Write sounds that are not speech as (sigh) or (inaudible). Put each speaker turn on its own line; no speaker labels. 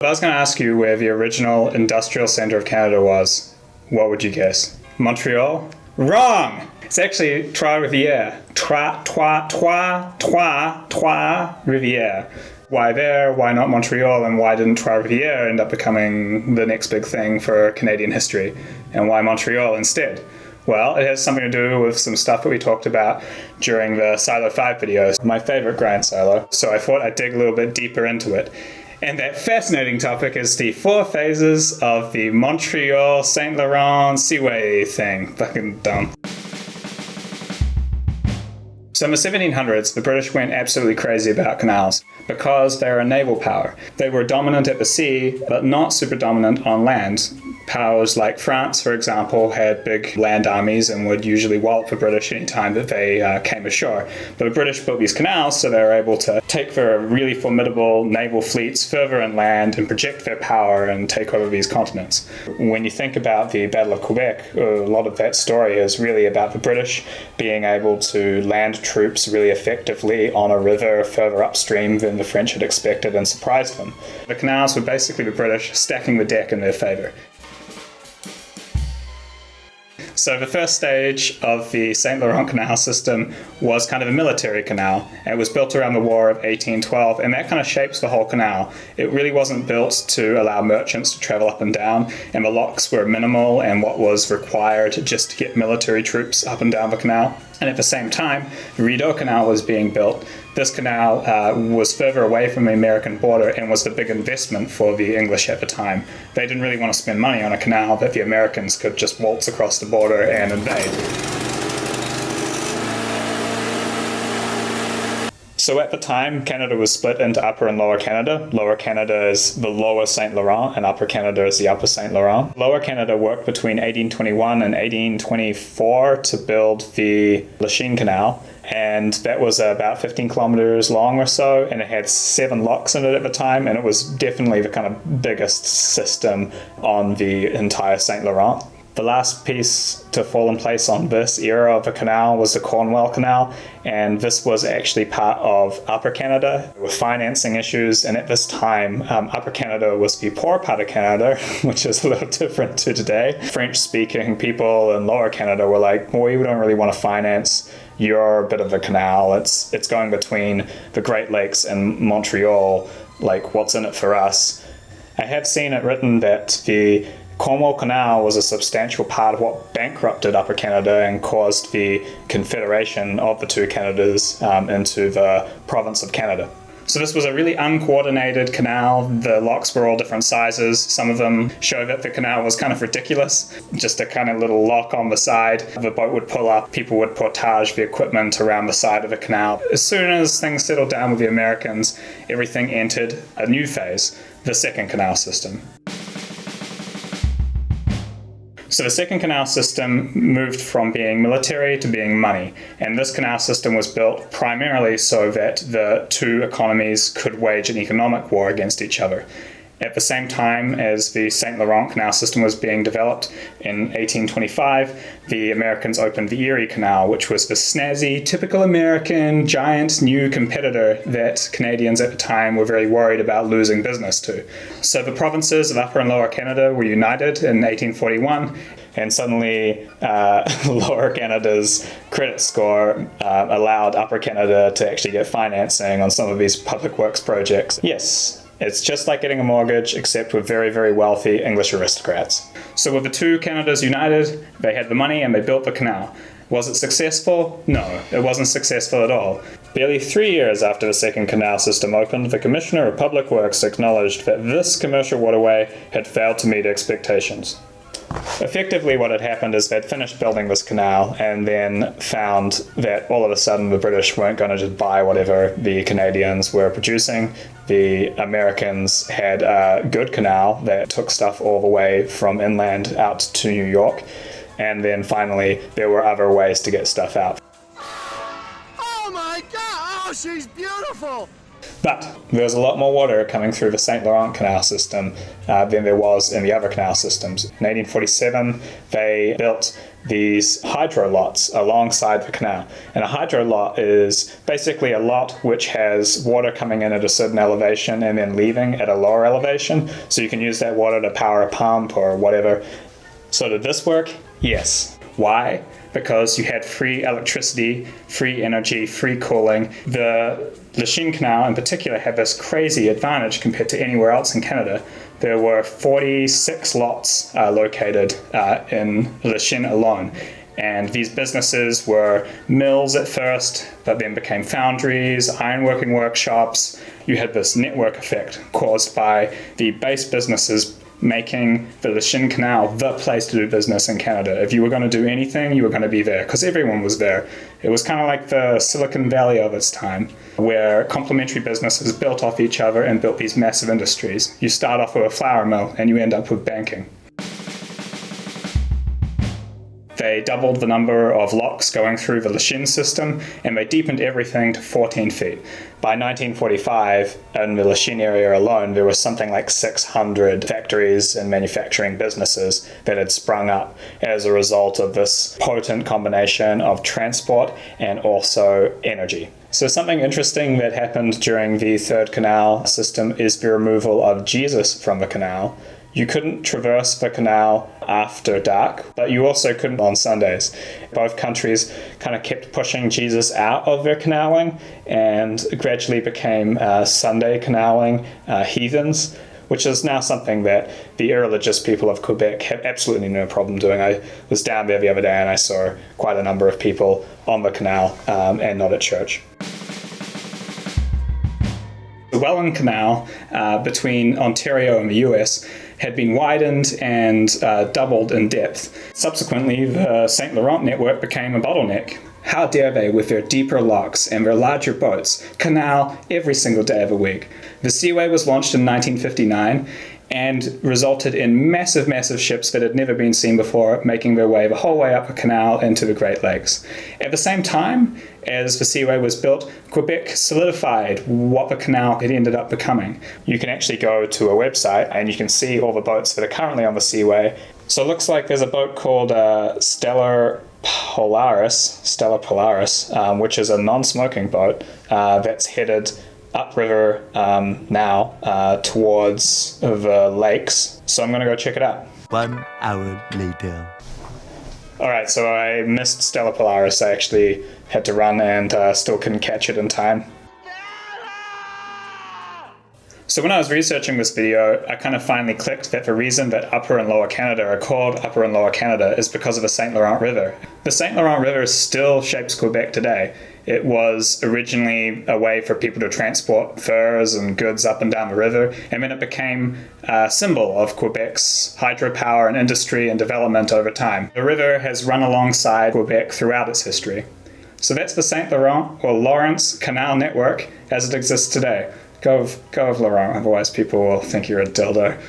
If I was going to ask you where the original industrial centre of Canada was, what would you guess? Montreal? Wrong! It's actually Trois-Rivières. Trois, Trois, Trois, Trois, Trois, Rivières. Why there? Why not Montreal? And why didn't Trois-Rivières end up becoming the next big thing for Canadian history? And why Montreal instead? Well, it has something to do with some stuff that we talked about during the Silo 5 videos, my favorite grind silo. So I thought I'd dig a little bit deeper into it. And that fascinating topic is the four phases of the Montreal Saint Laurent Seaway thing. Fucking dumb. So in the 1700s, the British went absolutely crazy about canals because they were a naval power. They were dominant at the sea, but not super dominant on land powers like France, for example, had big land armies and would usually wallop the British anytime that they uh, came ashore. But the British built these canals so they were able to take their really formidable naval fleets further inland and project their power and take over these continents. When you think about the Battle of Quebec, a lot of that story is really about the British being able to land troops really effectively on a river further upstream than the French had expected and surprised them. The canals were basically the British stacking the deck in their favour. So the first stage of the St. Laurent Canal system was kind of a military canal. It was built around the War of 1812, and that kind of shapes the whole canal. It really wasn't built to allow merchants to travel up and down, and the locks were minimal and what was required just to get military troops up and down the canal. And at the same time, the Rideau Canal was being built. This canal uh, was further away from the American border and was the big investment for the English at the time. They didn't really want to spend money on a canal that the Americans could just waltz across the border and invade. So at the time, Canada was split into Upper and Lower Canada. Lower Canada is the Lower St. Laurent, and Upper Canada is the Upper St. Laurent. Lower Canada worked between 1821 and 1824 to build the Lachine Canal, and that was about 15 kilometers long or so, and it had seven locks in it at the time, and it was definitely the kind of biggest system on the entire St. Laurent. The last piece to fall in place on this era of the canal was the Cornwall Canal, and this was actually part of Upper Canada with financing issues. And at this time, um, Upper Canada was the poor part of Canada, (laughs) which is a little different to today. French speaking people in Lower Canada were like, well, we don't really want to finance your bit of a canal. It's, it's going between the Great Lakes and Montreal. Like, what's in it for us? I have seen it written that the Cornwall Canal was a substantial part of what bankrupted Upper Canada and caused the confederation of the two Canadas um, into the province of Canada. So this was a really uncoordinated canal. The locks were all different sizes. Some of them show that the canal was kind of ridiculous. Just a kind of little lock on the side. The boat would pull up, people would portage the equipment around the side of the canal. As soon as things settled down with the Americans, everything entered a new phase, the second canal system. So the second canal system moved from being military to being money. And this canal system was built primarily so that the two economies could wage an economic war against each other. At the same time as the St. Laurent Canal system was being developed in 1825, the Americans opened the Erie Canal, which was the snazzy, typical American, giant new competitor that Canadians at the time were very worried about losing business to. So the provinces of Upper and Lower Canada were united in 1841 and suddenly uh, (laughs) Lower Canada's credit score uh, allowed Upper Canada to actually get financing on some of these public works projects. Yes, it's just like getting a mortgage, except with very, very wealthy English aristocrats. So with the two Canadas united, they had the money and they built the canal. Was it successful? No, it wasn't successful at all. Barely three years after the second canal system opened, the Commissioner of Public Works acknowledged that this commercial waterway had failed to meet expectations. Effectively, what had happened is they'd finished building this canal and then found that all of a sudden the British weren't going to just buy whatever the Canadians were producing. The Americans had a good canal that took stuff all the way from inland out to New York. And then finally, there were other ways to get stuff out.
Oh my god! Oh, she's beautiful!
But there's a lot more water coming through the St. Laurent Canal system uh, than there was in the other canal systems. In 1847, they built these hydro lots alongside the canal. And a hydro lot is basically a lot which has water coming in at a certain elevation and then leaving at a lower elevation. So you can use that water to power a pump or whatever. So did this work? Yes. Why? Because you had free electricity, free energy, free cooling. The Lachine Canal in particular had this crazy advantage compared to anywhere else in Canada. There were 46 lots uh, located uh, in Lachine alone. And these businesses were mills at first, but then became foundries, ironworking workshops. You had this network effect caused by the base businesses making the Lachine Canal the place to do business in Canada. If you were going to do anything, you were going to be there because everyone was there. It was kind of like the Silicon Valley of its time, where complementary businesses built off each other and built these massive industries. You start off with a flour mill and you end up with banking. They doubled the number of locks going through the Lachine system and they deepened everything to 14 feet. By 1945, in the Lachine area alone, there was something like 600 factories and manufacturing businesses that had sprung up as a result of this potent combination of transport and also energy. So, something interesting that happened during the Third Canal system is the removal of Jesus from the canal you couldn't traverse the canal after dark, but you also couldn't on Sundays. Both countries kind of kept pushing Jesus out of their canaling and gradually became uh, Sunday canaling uh, heathens, which is now something that the irreligious people of Quebec have absolutely no problem doing. I was down there the other day and I saw quite a number of people on the canal um, and not at church. The Welland Canal uh, between Ontario and the US had been widened and uh, doubled in depth. Subsequently, the St. Laurent network became a bottleneck. How dare they, with their deeper locks and their larger boats, canal every single day of the week? The Seaway was launched in 1959 and resulted in massive, massive ships that had never been seen before making their way the whole way up a canal into the Great Lakes. At the same time as the Seaway was built, Quebec solidified what the canal had ended up becoming. You can actually go to a website and you can see all the boats that are currently on the Seaway. So it looks like there's a boat called uh, Stellar Polaris, Stellar Polaris, um, which is a non-smoking boat uh, that's headed upriver um, now uh, towards the lakes. So I'm going to go check it out.
One hour later.
All right, so I missed Stella Polaris. I actually had to run and uh, still couldn't catch it in time. So when I was researching this video, I kind of finally clicked that the reason that Upper and Lower Canada are called Upper and Lower Canada is because of the St. Laurent River. The St. Laurent River still shapes Quebec today. It was originally a way for people to transport furs and goods up and down the river, and then it became a symbol of Quebec's hydropower and industry and development over time. The river has run alongside Quebec throughout its history. So that's the St. Laurent or Lawrence Canal Network as it exists today. Go of, go of Laurent, otherwise people will think you're a dildo.